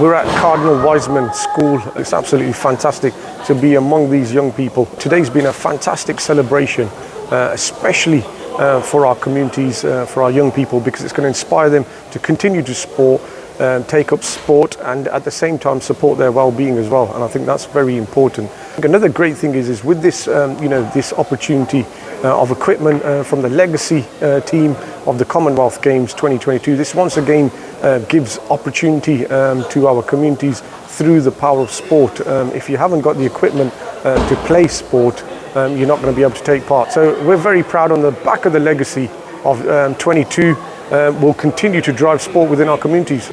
We're at Cardinal Wiseman School. It's absolutely fantastic to be among these young people. Today's been a fantastic celebration, uh, especially uh, for our communities, uh, for our young people, because it's going to inspire them to continue to sport, um, take up sport, and at the same time support their well-being as well. And I think that's very important. Another great thing is, is with this, um, you know, this opportunity uh, of equipment uh, from the legacy uh, team of the Commonwealth Games 2022. This once again uh, gives opportunity um, to our communities through the power of sport. Um, if you haven't got the equipment uh, to play sport, um, you're not going to be able to take part. So we're very proud on the back of the legacy of um, 22. Uh, will continue to drive sport within our communities.